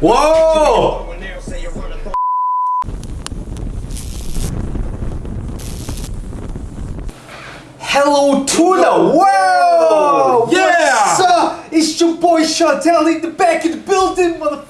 와! Hello to the world! Yeah! What's up? It's your boy Chantel in the back of the building, mother.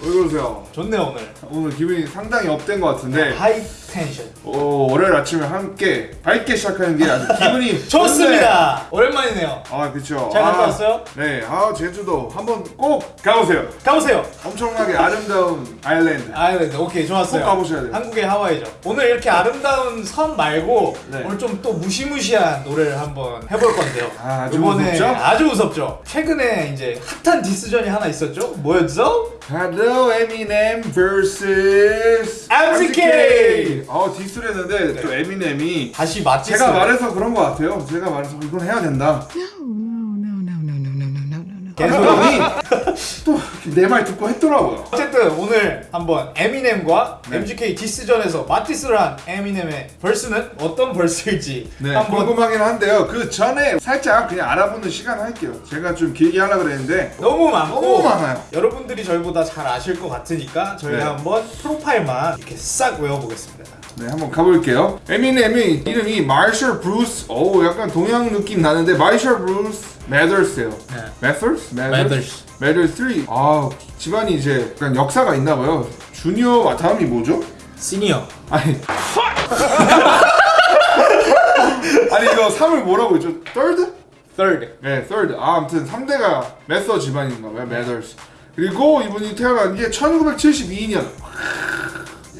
왜 그러세요? 좋네 오늘. 오늘 기분이 상당히 up된 것 같은데 high tension. 오, 월요일 아침에 함께 밝게 시작하는 게 아주 기분이 좋습니다. 오랜만이네요. 좋네. 아 그쵸 잘 갔다 아, 왔어요? 네, 아 제주도 한번 꼭 가보세요 가보세요. 엄청나게 아름다운 island island 오케이 좋았어요. 꼭 가보셔야 돼요. 한국의 하와이죠. 오늘 이렇게 아름다운 섬 말고 네. 오늘 좀 또 무시무시한 노래를 한번 해볼 건데요. 아, 아주 이번에 무섭죠? 아주 무섭죠. 최근에 이제 핫한 디스전이 하나 있었죠. 뭐였죠? Hello Eminem vs MGK. 어 디스를 했는데 네. 또 에미넴이 다시 맞지? 제가 말해서 그런 것 같아요 제가 말해서 이건 해야 된다 계속 형이 또내 말 듣고 했더라고요 어쨌든 오늘 한번 에미넴과 네. MGK 디스전에서 맞디스를 한 에미넴의 verse는 어떤 verse일지 네, 한번 궁금하긴 한데요. 그 전에 살짝 그냥 알아보는 시간 할게요. 제가 좀 길게 하려고 그랬는데 너무 많고 너무 많아요. 여러분들이 저희보다 잘 아실 것 같으니까 저희가 네. 한번 프로파일만 이렇게 싹 외워보겠습니다. 네, 한번 가볼게요. 에미넴이 이름이 마셜 브루스. 오, 약간 동양 느낌 나는데 마셜 브루스 매더스예요. 네. 매더스? Mathers. 매더스 3. 아, 집안이 이제 약간 역사가 있나 봐요. 주니어 다음이 뭐죠? 시니어. 아니. 아니 이거 3을 뭐라고 했죠? third? third. 네, third. 아, 아무튼 3대가 매더스 집안인가 봐요. 매더스. 그리고 이분이 태어난 게 1972년.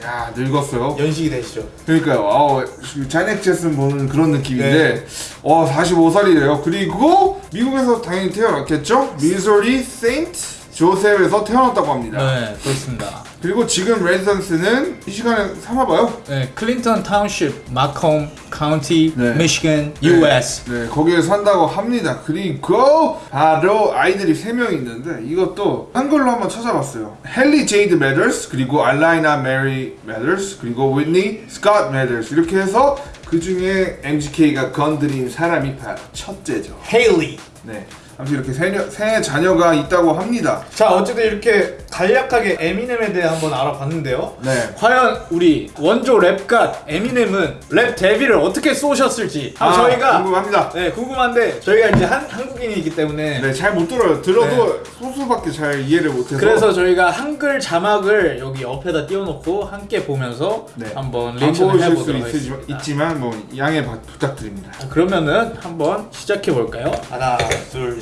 야, 늙었어요. 연식이 되시죠. 그러니까요. 아우, 자넷 잭슨 보는 그런 느낌인데, 네. 어, 45살이래요. 그리고 미국에서 당연히 태어났겠죠? 미소리 세인트 조셉에서 태어났다고 합니다. 네, 그렇습니다. 그리고 지금 residence는 미시간에 사나 봐요. 네, 클린턴 타운십, 마콤 카운티, 네. 미시간, US. 네, 거기에 산다고 합니다. 그리고 바로 아이들이 3명 있는데 이것도 한글로 한번 찾아봤어요. 헤일리 제이드 매더스, 그리고 알라이나 메리 매더스, 그리고 위트니 스콧 매더스 이렇게 해서 그 중에 MGK가 건드린 사람이 바로 첫째죠. 헤일리. 네, 아무튼 이렇게 세, 녀- 세 자녀가 있다고 합니다. 자 어쨌든 이렇게 간략하게 에미넴에 대해 한번 알아봤는데요. 네. 과연 우리 원조 Rap God 에미넴은 Rap Devil을 어떻게 쏘셨을지 아, 저희가 궁금합니다. 네 궁금한데 저희가 이제 한, 한국인이기 때문에 네, 잘 못 들어요. 들어도 소수밖에 잘 이해를 못해서. 그래서 저희가 한글 자막을 여기 옆에다 띄워놓고 함께 보면서 네. 한번 안 리액션을 해보도록 하겠습니다. 있지만 뭐 양해 바- 부탁드립니다. 자, 그러면은 한번 시작해 볼까요? 하나 둘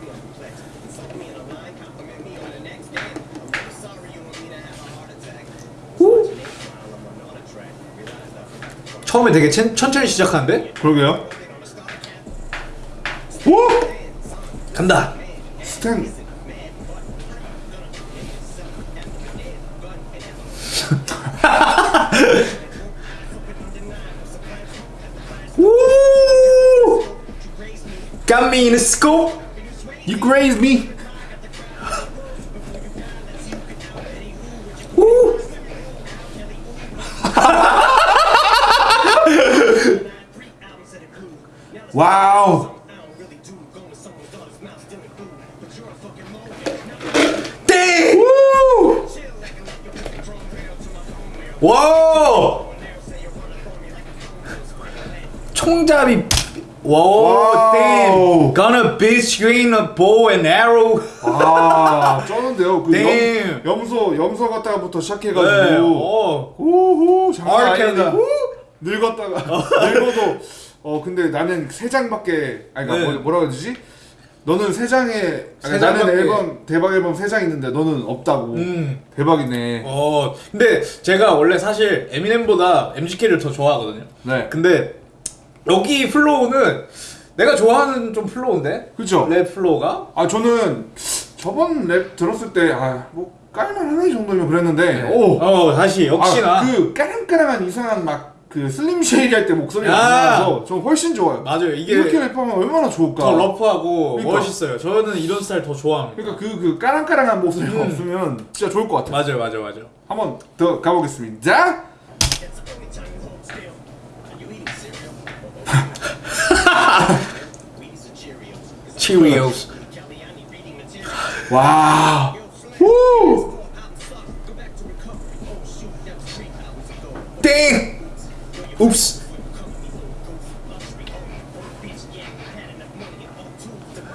처음에 되게 천, 천천히 시작하는데 그러게요. 오, 간다. 스탠. Woo! Got me in a scope. You grazed me. 와! 총잡이 와. 땡! Gonna you in a bow and arrow. 아, 쩌는데요. 그 Damn. 염, 염소, 염소 갔다가부터 네. 시작해가지고. 어. 우후, 장난. 아니다. 켈리. 늙었다가 늙어도 어 근데 나는 세 장밖에 아니 그러니까 네. 뭐, 해야 되지? 너는 세 장에 아니, 세 나는 장밖에. 앨범 대박 앨범 세 장 있는데 너는 없다고 음. 대박이네. 어. 근데 제가 원래 사실 에미넴보다 MGK를 더 좋아하거든요. 네. 근데 여기 flow는 내가 좋아하는 좀 flow인데 그죠? 랩 flow가 아 저는 저번 랩 들었을 때아뭐 깔만하네 이 정도면 그랬는데 오. 어 다시 역시나 아, 그 까랑까랑한 이상한 막 그 슬림 쉐이디 할 때 목소리가 아. 안 나와서 좀 훨씬 좋아요. 맞아요. 이게 이렇게 랩하면 얼마나 좋을까. 더 rough하고 그러니까. 멋있어요. 저는 이런 스타일 더 좋아합니다. 그러니까 그, 그 까랑까랑한 목소리가 음. 없으면 진짜 좋을 것 같아요. 맞아요, 맞아요, 맞아요. 한번 더 가보겠습니다. Cheerios? 와. 우. score, I'm sucked. Go back to recovery. Oh shoot, that was three hours ago. 땡!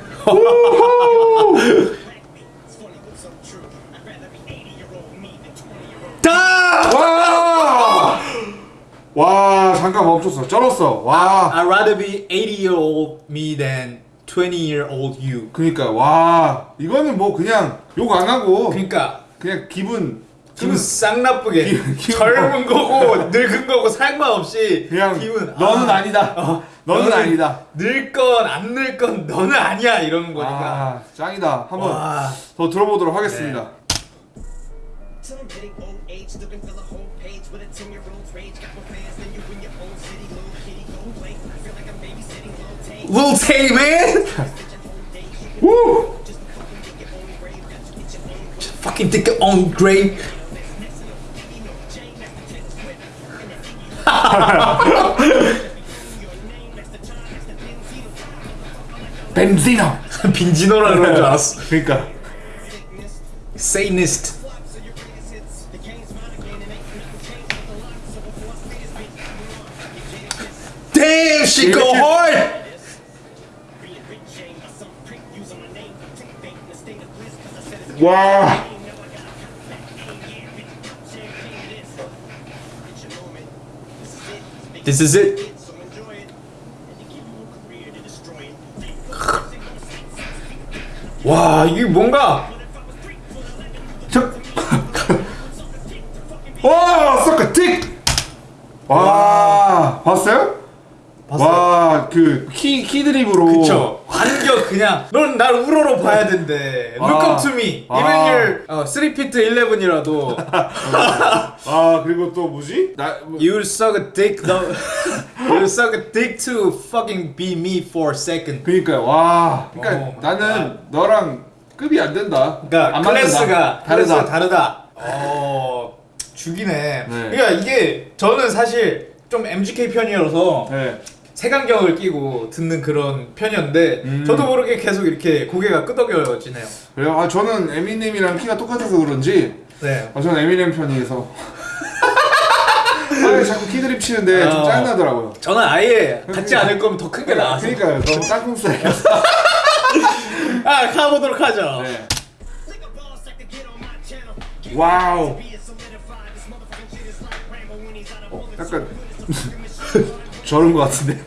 옵스. It's funny but so true. I'd rather be 80 year old me than 20 year old. 다! 와. 와 잠깐 멈췄어. 쩔었어. 와. I'd rather be 80 year old me than 20 year old you. 그러니까 와 이거는 뭐 그냥 욕 안 하고 그러니까 그냥 기분 기분 싹 나쁘게 기- 기분- 젊은 거고 늙은 거고 상관없이 그냥 기분 너는 아, 아, 니다. 어, 너는 아니다. 늙건 안 늙건 너는 아니야 이러는 거니까. 아 짱이다. 한번 와. 더 들어보도록 하겠습니다. Till I'm hitting old age, looking for the whole page with Benzino. 벤지노. 빈지노라 그런 줄 알았어. 그러니까 Sickness, Satanist. flop, so your greatest hits. The game's mine again, and ain't nothing changed with the lock. So before I spit this bitch, I'm on. Get jaded, Damn, she go hard. Being rich ain't by 와 이게 뭔가 저. 와 suck a dick. 와 봤어요? 와그 키 키드립으로. 그쵸. 완전 그냥 넌 날 우러러 봐야 된대. Look 아. up to me. 아. Even you're 어, 3feet 11이라도 아 그리고 또 뭐지? 나 뭐- You suck a dick though. you suck a dick to fucking be me for a second. 그러니까 와. Oh my 나는 너랑 급이 안 된다. 맞는다. 클래스가 다르다. 다르다. 어 죽이네. 네. 그러니까 이게 저는 사실 좀 MGK 편이어서 네. 색안경을 끼고 듣는 그런 편이었는데 음. 저도 모르게 계속 이렇게 고개가 끄덕여지네요. 그래요? 아 저는 에미넴이랑 키가 똑같아서 그런지 네. 아 저는 에미넴 편이어서. 아 자꾸 키드립 치는데 좀 어. 짜증나더라고요. 저는 아예 같지 않을 거면 더 큰 게 나았어요. 그러니까요. 너무 땅콩 스타일이어서. 아 가보도록 하죠. 네. 와우. 약간 저런 것 같은데.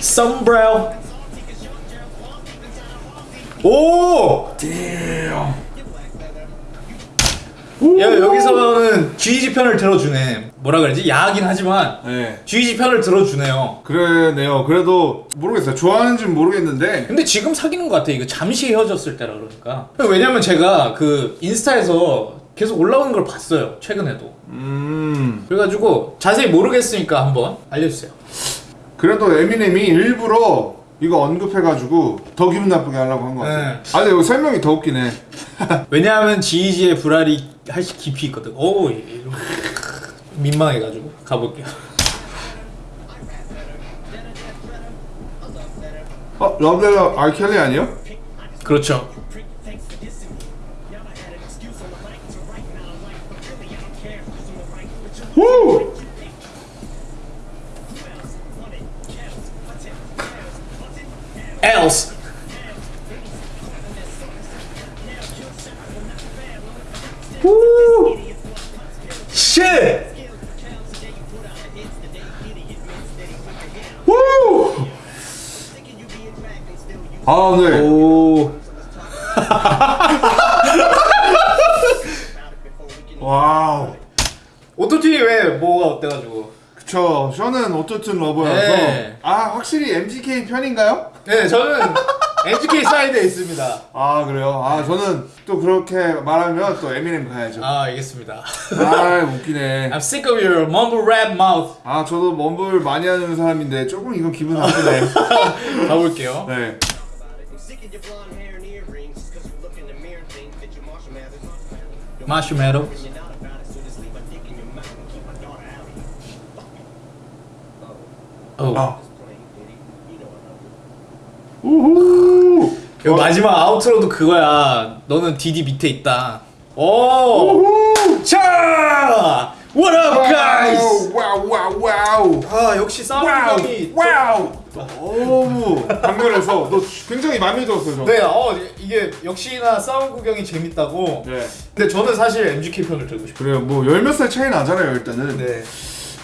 썸브레오. 오! 야 여기서는 GG 편을 들어주네. 뭐라 그러지? 야하긴 하지만 네. GG 편을 들어주네요. 그러네요. 그래도 모르겠어요. 좋아하는지는 모르겠는데. 근데 지금 사귀는 것 같아. 이거 잠시 헤어졌을 때라 그러니까. 왜냐면 제가 그 인스타에서 계속 올라오는 걸 봤어요. 최근에도. 음. 그래가지고 자세히 모르겠으니까 한번 알려주세요. 그래도 에미넴이 일부러 이거 언급해가지고 더 기분 나쁘게 하려고 한 것 같아요. 네. 아 근데 여기 설명이 더 웃기네. 왜냐하면 지이지의 불알이 할시 깊이 있거든. 오, 이런 민망해가지고 가볼게요. 어? 러브레터 알켈리 아니요? 그렇죠. Thanks for dissing 아 네. 오. 와우. 오토튠이 왜 뭐가 어때가지고? 저 저는 어떻든 러버여서 네. 아 확실히 MGK 편인가요? 네, 저는 MGK 사이드에 있습니다. 아 그래요? 아 저는 또 그렇게 말하면 또 에미넴 가야죠. 아, 알겠습니다. 아 웃기네. I'm sick of your mumble rap mouth. 아 저도 멈블 많이 하는 사람인데 조금 이건 기분 나쁘네. 가볼게요. 네. Marshmallow. When you're not about it, so just leave my dick in your mouth and keep my daughter out of here. Fuck it. Oh, 어. 아. 우후. 그 마지막 아우트로도 그거야. 너는 디디 밑에 있다. 오. 자, what up, guys? 와우 와우 와우. 아 역시 싸움 와우 와우. 너무 강렬해서 너 굉장히 마음에 들었어요. 저. 네, 어 이게 역시나 싸움 구경이 재밌다고. 네. 근데 저는 사실 MGK 편을 들고 싶어요. 그래요. 뭐 열 몇 살 차이 나잖아요 일단은. 네,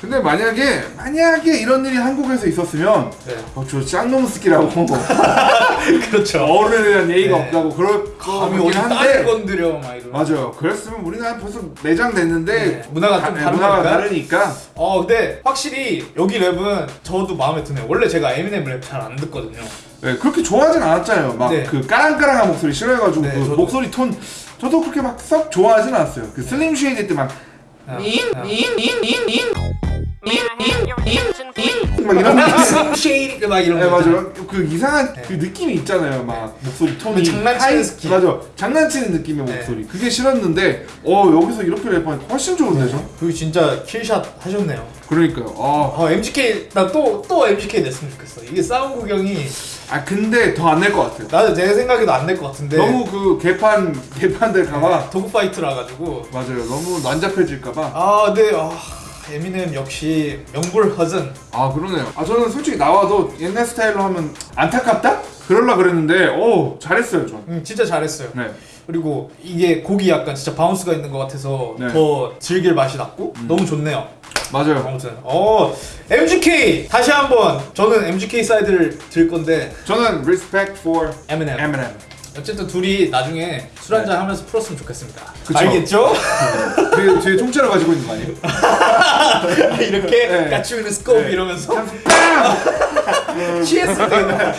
근데 만약에 만약에 이런 일이 한국에서 있었으면 네. 어, 저 짱놈 스키라고 그렇죠. 어른에 대한 예의가 네. 없다고 그럴 거 감이 어디 한데 건드려 막 이런. 맞아요. 그랬으면 우리나라 벌써 매장 됐는데 네, 문화가 좀 네, 다른 문화가. 다르니까 어 근데 확실히 여기 랩은 저도 마음에 드네요. 원래 제가 에미넴 랩 잘 안 듣거든요. 네, 그렇게 좋아하진 않았잖아요. 막 네. 그 까랑까랑한 목소리 싫어해가지고 네, 그 저도. 목소리 톤 저도 그렇게 막 썩 좋아하진 않았어요. 그 슬림 쉐이드 때막 아, 막 이런. 쉐이리 막 이런 네. 맞아요. 그 이상한 그 느낌이 있잖아요. 막 목소리 톤이 그 장난치는 스킬. 맞아. 장난치는 느낌의 네. 목소리. 그게 싫었는데 어 여기서 이렇게 랩하니까 훨씬 좋은데죠? 그리고 진짜 킬샷 하셨네요. 그러니까요. 어. 어 MGK 나또또 MGK 냈으면 좋겠어. 이게 싸움 구경이 아 근데 더 안 낼 것 같아요. 나도 제 생각에도 안 낼 것 같은데 너무 그 개판 개판들 가봐. 도구 파이트라 가지고 맞아요. 너무 난잡해질까봐. 아 근데 아, 에미넴 역시 명불 허전. 아 그러네요. 아 저는 솔직히 나와도 옛날 스타일로 하면 안타깝다? 그럴라 그랬는데 오 잘했어요 전. 음, 진짜 잘했어요. 네. 그리고 이게 곡이 약간 진짜 바운스가 있는 것 같아서 네. 음. 더 즐길 맛이 났고 너무 좋네요. 맞아요. 아무튼 어 MGK 다시 한번 저는 MGK 사이드를 들 건데 저는 respect for 에미넴. Eminem. 어쨌든 둘이 나중에 술 한잔 하면서 풀었으면 좋겠습니다. 그쵸. 알겠죠? 뒤에, 뒤에 통째로 가지고 있는 거 아니에요? 이렇게 네. 까치우는 스코프 네. 이러면서 취했을 때와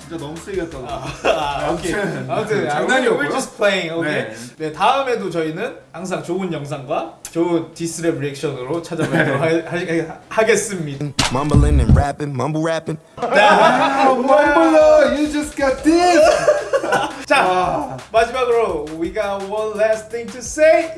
진짜 너무 세겠다. 아, 오케이. 아무튼 아무튼 장난이었고요. We're just playing. 오케이. 네. 네. 다음에도 저희는 항상 좋은 영상과 좋은 디스랩 리액션으로 찾아뵙도록 네. 하, 하, 하겠습니다. Mumbling and rapping, mumble rapping. 아, 멈블러, you just got this. 자 아. 마지막으로 we got one last thing to say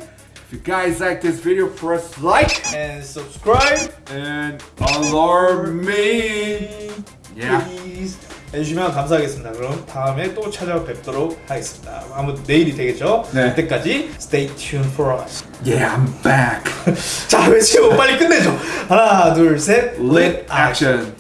If you guys like this video, press like and subscribe. and alarm me. Yeah. please 해주시면 감사하겠습니다. 그럼 다음에 또 찾아뵙도록 하겠습니다. 아무튼 내일이 되겠죠? 네. 그때까지 stay tuned for us. Yeah, I'm back. 자 외치고 빨리 끝내죠. 하나 둘 셋. Lit action.